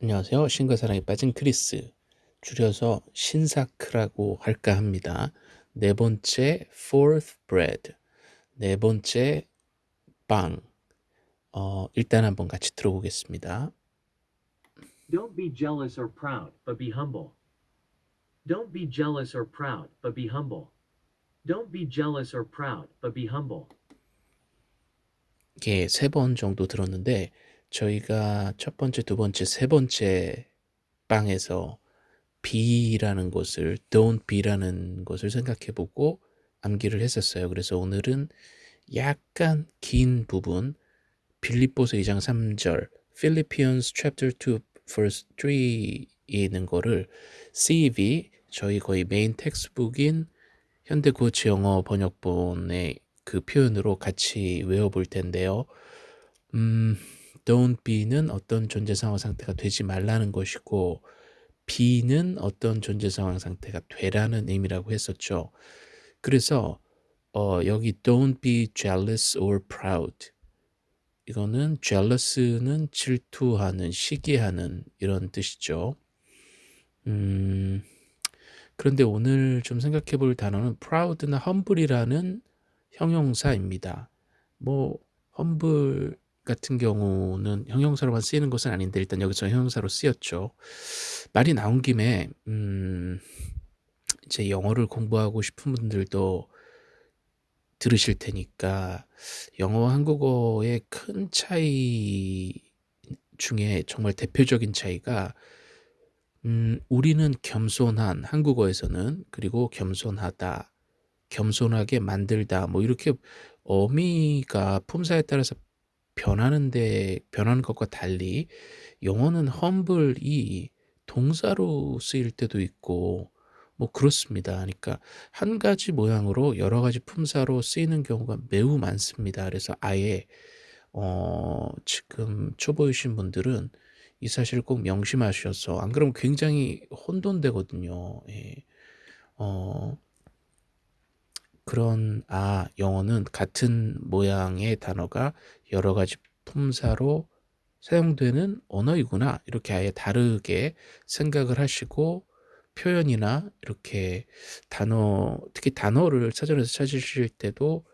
안녕하세요. 신과 사랑에 빠진 크리스. 줄여서 신사크라고 할까 합니다. 네 번째 fourth bread. 네 번째 빵. 어, 일단 한번 같이 들어보겠습니다. Don't be jealous or proud, but be humble. Don't be jealous or proud, but be humble. Don't be jealous or proud, but be humble. 이게 세 번 정도 들었는데 저희가 첫 번째, 두 번째, 세 번째 빵에서 be라는 것을 don't be라는 것을 생각해 보고 암기를 했었어요. 그래서 오늘은 약간 긴 부분 빌립보서 2장 3절 Philippians chapter 2 verse 3에 있는 거를 CEV 저희 거의 main textbook인 현대고치 영어 번역본의 그 표현으로 같이 외워볼 텐데요. 음, don't be는 어떤 존재 상황 상태가 되지 말라는 것이고 be는 어떤 존재 상황 상태가 되라는 의미라고 했었죠. 그래서 어, 여기 don't be jealous or proud 이거는 jealous는 질투하는, 시기하는 이런 뜻이죠. 음, 그런데 오늘 좀 생각해 볼 단어는 proud나 humble이라는 형용사입니다. 뭐 humble 같은 경우는 형용사로만 쓰이는 것은 아닌데 일단 여기서 형용사로 쓰였죠. 말이 나온 김에 음, 이제 영어를 공부하고 싶은 분들도 들으실 테니까 영어와 한국어의 큰 차이 중에 정말 대표적인 차이가 음, 우리는 겸손한 한국어에서는 그리고 겸손하다, 겸손하게 만들다 뭐 이렇게 어미가 품사에 따라서 변하는데 변하는 것과 달리 영어는 humble이 동사로 쓰일 때도 있고 뭐 그렇습니다. 그러니까 한 가지 모양으로 여러 가지 품사로 쓰이는 경우가 매우 많습니다. 그래서 아예 어 지금 초보이신 분들은 이 사실을 꼭 명심하셔서 안 그러면 굉장히 혼돈되거든요. 예. 어 그런 아 영어는 같은 모양의 단어가 여러 가지 품사로 사용되는 언어이구나 이렇게 아예 다르게 생각을 하시고 표현이나 이렇게 단어 특히 단어를 사전에서 찾으실 때도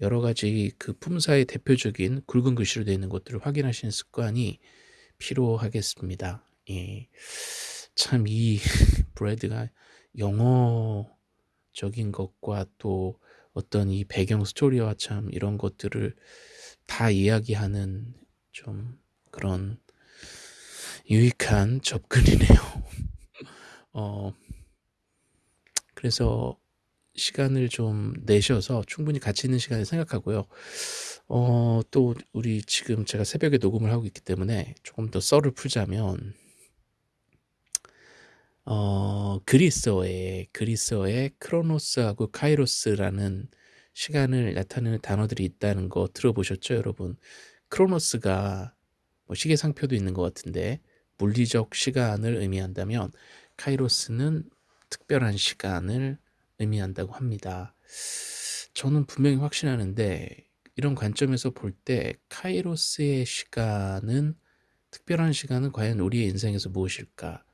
여러 가지 그 품사의 대표적인 굵은 글씨로 되어 있는 것들을 확인하시는 습관이 필요하겠습니다. 예. 참이 브레드가 영어 적인 것과 또 어떤 이 배경 스토리와 참 이런 것들을 다 이야기하는 좀 그런 유익한 접근이네요. 어, 그래서 시간을 좀 내셔서 충분히 가치 있는 시간을 생각하고요. 어, 또 우리 지금 제가 새벽에 녹음을 하고 있기 때문에 조금 더 썰을 풀자면 어, 그리스어에 그리스어에 크로노스하고 카이로스라는 시간을 나타내는 단어들이 있다는 거 들어보셨죠, 여러분? 크로노스가 뭐 시계상표도 있는 것 같은데 물리적 시간을 의미한다면 카이로스는 특별한 시간을 의미한다고 합니다. 저는 분명히 확신하는데 이런 관점에서 볼 때 카이로스의 시간은 특별한 시간은 과연 우리의 인생에서 무엇일까?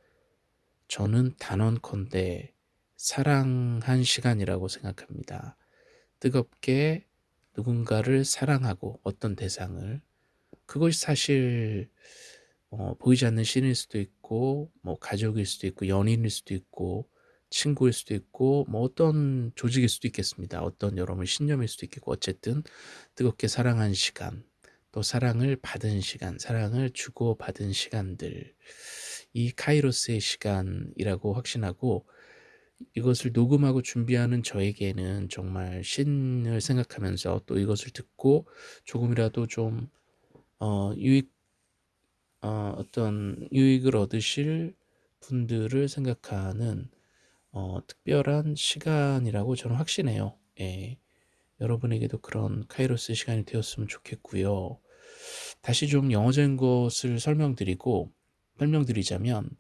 저는 단언컨대 사랑한 시간이라고 생각합니다. 뜨겁게 누군가를 사랑하고 어떤 대상을 그것이 사실 어, 보이지 않는 신일 수도 있고 뭐 가족일 수도 있고 연인일 수도 있고 친구일 수도 있고 뭐 어떤 조직일 수도 있겠습니다. 어떤 여러분 신념일 수도 있겠고 어쨌든 뜨겁게 사랑한 시간 또 사랑을 받은 시간 사랑을 주고 받은 시간들 이 카이로스의 시간이라고 확신하고 이것을 녹음하고 준비하는 저에게는 정말 신을 생각하면서 또 이것을 듣고 조금이라도 좀 어, 유익 어, 어떤 유익을 얻으실 분들을 생각하는 어, 특별한 시간이라고 저는 확신해요. 예. 여러분에게도 그런 카이로스 시간이 되었으면 좋겠고요. 다시 좀 영어적인 것을 설명드리고 설명드리자면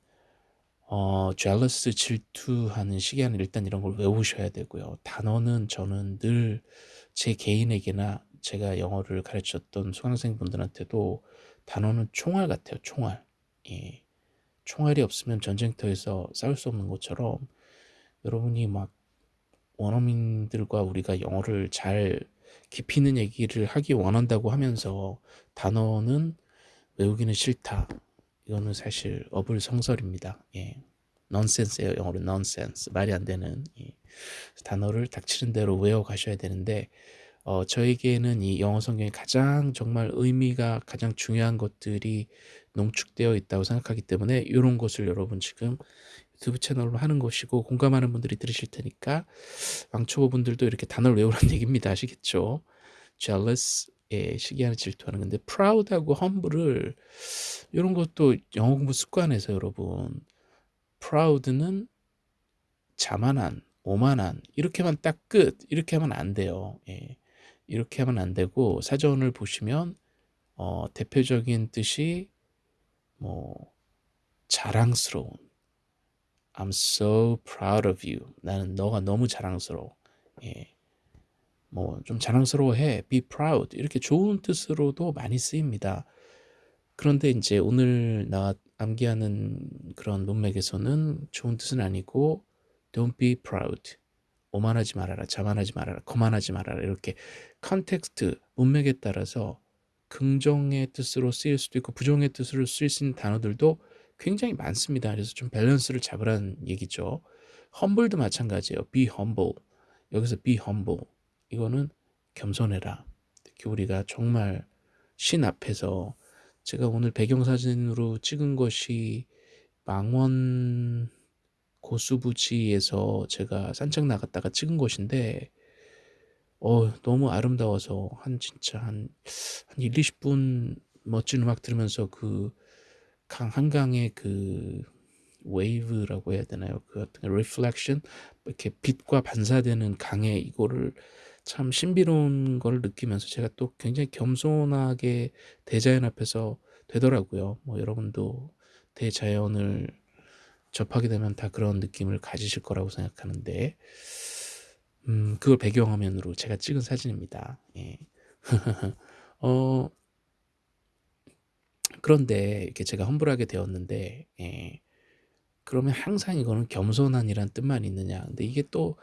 어, jealous 질투하는 시간을 일단 이런 걸 외우셔야 되고요. 단어는 저는 늘 제 개인에게나 제가 영어를 가르쳤던 수강생분들한테도 단어는 총알 같아요. 총알. 예. 총알이 없으면 전쟁터에서 싸울 수 없는 것처럼 여러분이 막 원어민들과 우리가 영어를 잘 깊이 있는 얘기를 하기 원한다고 하면서 단어는 외우기는 싫다. 이거는 사실 어불성설입니다. 예. 넌센스예요. 영어로 넌센스. 말이 안 되는 예. 단어를 닥치는 대로 외워 가셔야 되는데 어, 저에게는 이 영어 성경이 가장 정말 의미가 가장 중요한 것들이 농축되어 있다고 생각하기 때문에 이런 것을 여러분 지금 유튜브 채널로 하는 것이고 공감하는 분들이 들으실 테니까 왕초보 분들도 이렇게 단어를 외우라는 얘기입니다. 아시겠죠? jealous, 예, 시기하는 질투하는 건데 proud하고 humble을 이런 것도 영어 공부 습관에서 여러분 proud는 자만한, 오만한 이렇게만 딱 끝 이렇게 하면 안 돼요. 예. 이렇게 하면 안 되고 사전을 보시면 어, 대표적인 뜻이 뭐 자랑스러운 I'm so proud of you. 나는 너가 너무 자랑스러워. 예. 뭐 좀 자랑스러워해. be proud. 이렇게 좋은 뜻으로도 많이 쓰입니다. 그런데 이제 오늘 나 암기하는 그런 문맥에서는 좋은 뜻은 아니고 don't be proud. 오만하지 말아라, 자만하지 말아라, 거만하지 말아라 이렇게 context, 문맥에 따라서 긍정의 뜻으로 쓰일 수도 있고 부정의 뜻으로 쓰일 수 있는 단어들도 굉장히 많습니다. 그래서 좀 밸런스를 잡으라는 얘기죠. humble도 마찬가지예요. be humble. 여기서 be humble. 이거는 겸손해라. 특히 우리가 정말 신 앞에서 제가 오늘 배경사진으로 찍은 것이 망원 고수부지에서 제가 산책 나갔다가 찍은 것인데 어 너무 아름다워서 한 진짜 한, 한 1, 20분 멋진 음악 들으면서 그 강 한강의 그 wave라고 해야 되나요? 그 어떤 reflection 이렇게 빛과 반사되는 강의 이거를 참 신비로운 걸 느끼면서 제가 또 굉장히 겸손하게 대자연 앞에서 되더라고요. 뭐 여러분도 대자연을 접하게 되면 다 그런 느낌을 가지실 거라고 생각하는데 음, 그걸 배경화면으로 제가 찍은 사진입니다. 예. 어, 그런데 이렇게 제가 험불하게 되었는데 예. 그러면 항상 이거는 겸손한이란 뜻만 있느냐? 근데 이게 또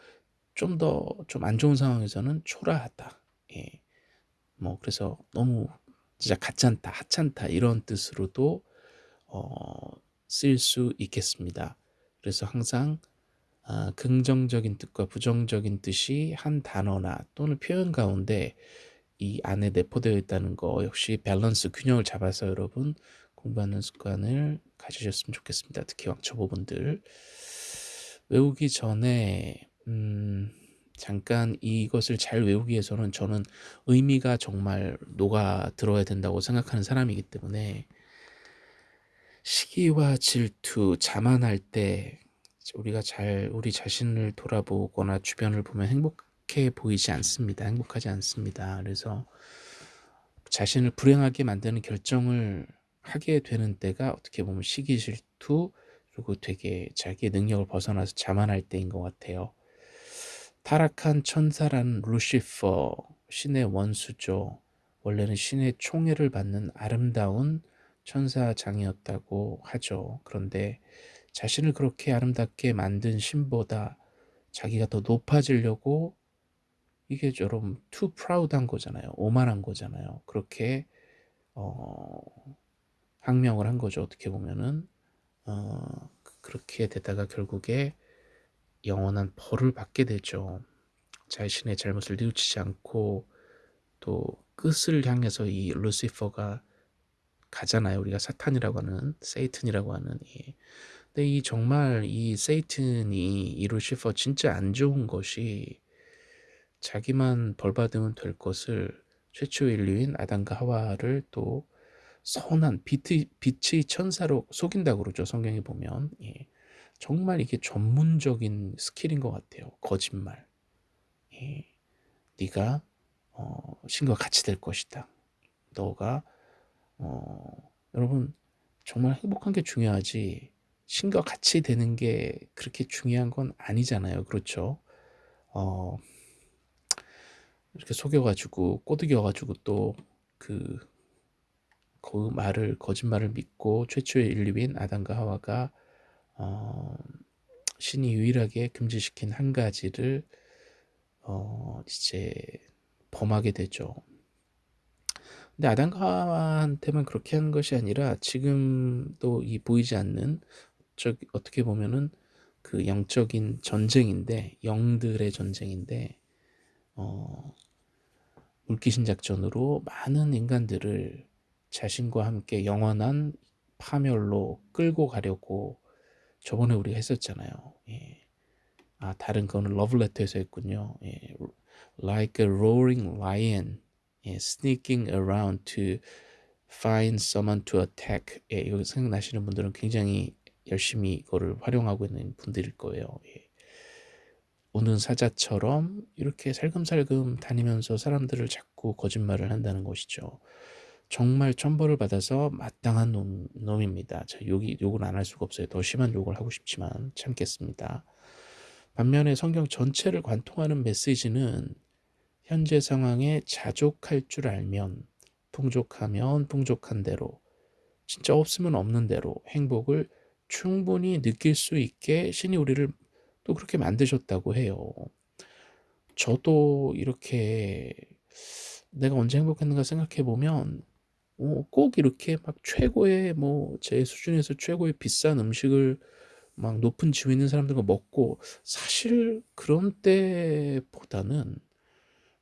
좀 더 좀 안 좋은 상황에서는 초라하다. 예. 뭐 그래서 너무 진짜 가짠다, 하찮다 이런 뜻으로도 어, 쓰일 수 있겠습니다. 그래서 항상 어, 긍정적인 뜻과 부정적인 뜻이 한 단어나 또는 표현 가운데 이 안에 내포되어 있다는 거 역시 밸런스 균형을 잡아서 여러분 공부하는 습관을 가지셨으면 좋겠습니다. 특히 왕초보분들 외우기 전에 음, 잠깐 이것을 잘 외우기 위해서는 저는 의미가 정말 녹아 들어야 된다고 생각하는 사람이기 때문에 시기와 질투, 자만할 때 우리가 잘 우리 자신을 돌아보거나 주변을 보면 행복해 보이지 않습니다. 행복하지 않습니다. 그래서 자신을 불행하게 만드는 결정을 하게 되는 때가 어떻게 보면 시기 질투 그리고 되게 자기의 능력을 벗어나서 자만할 때인 것 같아요. 타락한 천사라는 루시퍼 신의 원수죠. 원래는 신의 총애를 받는 아름다운 천사장이었다고 하죠. 그런데 자신을 그렇게 아름답게 만든 신보다 자기가 더 높아지려고 이게 여러분 too proud한 거잖아요. 오만한 거잖아요. 그렇게 어, 항명을 한 거죠. 어떻게 보면은 어, 그렇게 되다가 결국에 영원한 벌을 받게 되죠. 자신의 잘못을 뉘우치지 않고 또 끝을 향해서 이 루시퍼가 가잖아요. 우리가 사탄이라고 하는 세이튼이라고 하는 이 근데 이 정말 이 세이튼이 이 루시퍼 진짜 안 좋은 것이 자기만 벌 받으면 될 것을 최초 인류인 아담과 하와를 또 선한 빛의, 빛의 천사로 속인다고 그러죠. 성경에 보면 예. 정말 이게 전문적인 스킬인 것 같아요. 거짓말. 예. 네가 어, 신과 같이 될 것이다. 너가 어, 여러분 정말 행복한 게 중요하지 신과 같이 되는 게 그렇게 중요한 건 아니잖아요. 그렇죠? 어, 이렇게 속여가지고 꼬드겨가지고 또그 그 말을 거짓말을 믿고 최초의 인류인 아담과 하와가 어, 신이 유일하게 금지시킨 한 가지를 어, 이제 범하게 되죠. 근데 아담과 하와한테만 그렇게 하는 것이 아니라 지금도 이 보이지 않는 저 어떻게 보면은 그 영적인 전쟁인데 영들의 전쟁인데 어, 물귀신 작전으로 많은 인간들을 자신과 함께 영원한 파멸로 끌고 가려고 저번에 우리가 했었잖아요. 예. 아 다른 거는 러블레터에서 했군요. 예. Like a roaring lion, 예. sneaking around to find someone to attack. 예. 이거 생각나시는 분들은 굉장히 열심히 이거를 활용하고 있는 분들일 거예요. 예. 오는 사자처럼 이렇게 살금살금 다니면서 사람들을 자꾸 거짓말을 한다는 것이죠. 정말 천벌을 받아서 마땅한 놈, 놈입니다. 자, 욕이, 욕을 안 할 수가 없어요. 더 심한 욕을 하고 싶지만 참겠습니다. 반면에 성경 전체를 관통하는 메시지는 현재 상황에 자족할 줄 알면 풍족하면 풍족한 대로 진짜 없으면 없는 대로 행복을 충분히 느낄 수 있게 신이 우리를 또 그렇게 만드셨다고 해요. 저도 이렇게 내가 언제 행복했는가 생각해 보면 어, 꼭 이렇게 막 최고의 뭐 제 수준에서 최고의 비싼 음식을 막 높은 지위에 있는 사람들과 먹고 사실 그런 때보다는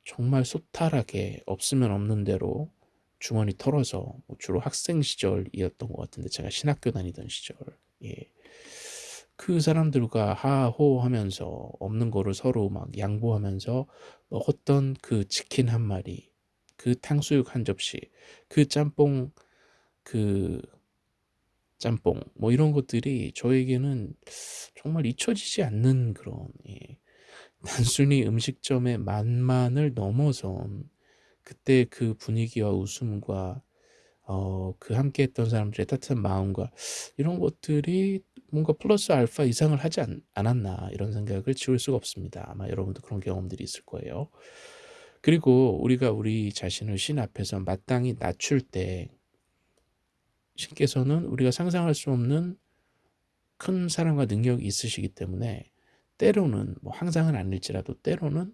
정말 소탈하게 없으면 없는 대로 주머니 털어서 뭐 주로 학생 시절이었던 것 같은데 제가 신학교 다니던 시절 예. 그 사람들과 하호하면서 없는 거를 서로 막 양보하면서 먹었던 그 치킨 한 마리, 그 탕수육 한 접시, 그 짬뽕, 그 짬뽕, 뭐 이런 것들이 저에게는 정말 잊혀지지 않는 그런 예. 단순히 음식점의 맛만을 넘어선 그때 그 분위기와 웃음과 어, 그 함께 했던 사람들의 따뜻한 마음과 이런 것들이 뭔가 플러스 알파 이상을 하지 않, 않았나 이런 생각을 지울 수가 없습니다. 아마 여러분도 그런 경험들이 있을 거예요. 그리고 우리가 우리 자신을 신 앞에서 마땅히 낮출 때 신께서는 우리가 상상할 수 없는 큰 사랑과 능력이 있으시기 때문에 때로는 뭐 항상은 아닐지라도 때로는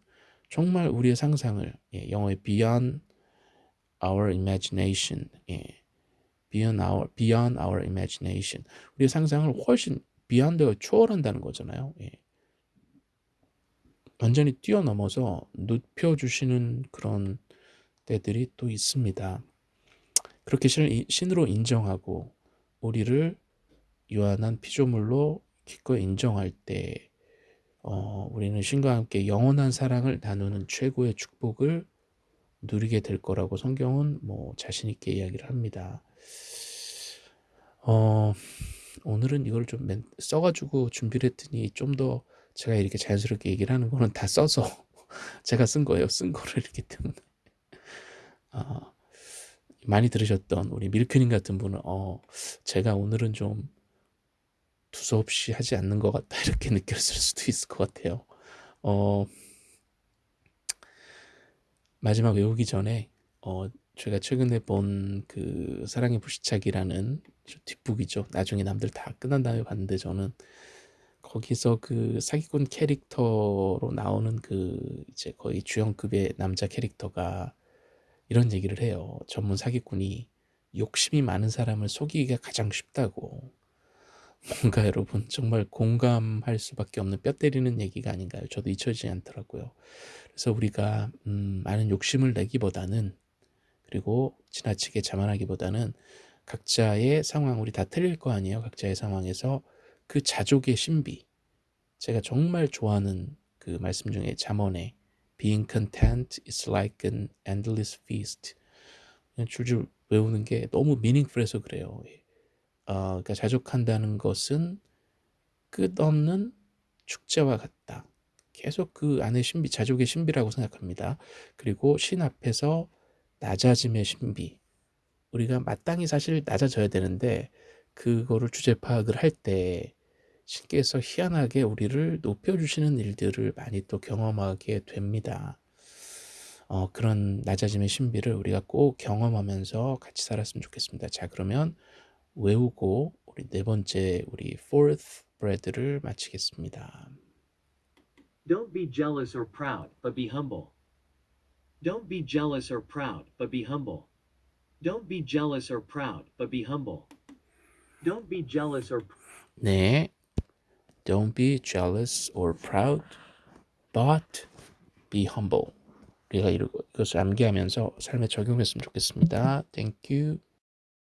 정말 우리의 상상을 예, 영어의 beyond our imagination 예, beyond our beyond our imagination 우리의 상상을 훨씬 beyond가 초월한다는 거잖아요. 예. 완전히 뛰어넘어서 눕혀주시는 그런 때들이 또 있습니다. 그렇게 신으로 인정하고 우리를 유한한 피조물로 기꺼이 인정할 때 어, 우리는 신과 함께 영원한 사랑을 나누는 최고의 축복을 누리게 될 거라고 성경은 뭐 자신 있게 이야기를 합니다. 어, 오늘은 이걸 좀 써가지고 준비를 했더니 좀더 제가 이렇게 자연스럽게 얘기를 하는 거는 다 써서 제가 쓴 거예요. 쓴 거를 이렇기 때문에. 어, 많이 들으셨던 우리 밀크님 같은 분은 어, 제가 오늘은 좀 두서없이 하지 않는 것 같다 이렇게 느꼈을 수도 있을 것 같아요. 어, 마지막 외우기 전에 어, 제가 최근에 본 그 사랑의 불시착이라는 뒷북이죠. 나중에 남들 다 끝난 다음에 봤는데 저는 거기서 그 사기꾼 캐릭터로 나오는 그 이제 거의 주연급의 남자 캐릭터가 이런 얘기를 해요. 전문 사기꾼이 욕심이 많은 사람을 속이기가 가장 쉽다고. 뭔가 여러분 정말 공감할 수밖에 없는 뼈 때리는 얘기가 아닌가요? 저도 잊혀지지 않더라고요. 그래서 우리가 음, 많은 욕심을 내기보다는 그리고 지나치게 자만하기보다는 각자의 상황 우리 다 틀릴 거 아니에요. 각자의 상황에서 그 자족의 신비 제가 정말 좋아하는 그 말씀 중에 잠언에 Being content is like an endless feast 그냥 줄줄 외우는 게 너무 미닝풀해서 그래요. 어, 그러니까 자족한다는 것은 끝없는 축제와 같다. 계속 그 안에 신비, 자족의 신비라고 생각합니다. 그리고 신 앞에서 낮아짐의 신비. 우리가 마땅히 사실 낮아져야 되는데 그거를 주제 파악을 할 때 신께서 희한하게 우리를 높여주시는 일들을 많이 또 경험하게 됩니다. 어, 그런 낮아짐의 신비를 우리가 꼭 경험하면서 같이 살았으면 좋겠습니다. 자, 그러면 외우고 우리 네 번째 우리 fourth bread를 마치겠습니다. Don't be jealous or proud, but be humble. Don't be jealous or proud, but be humble. Don't be jealous or proud, but be humble. Don't be jealous or 네. Don't be jealous or proud, but be humble. 우리가 이것을 암기하면서 삶에 적용했으면 좋겠습니다. Thank you.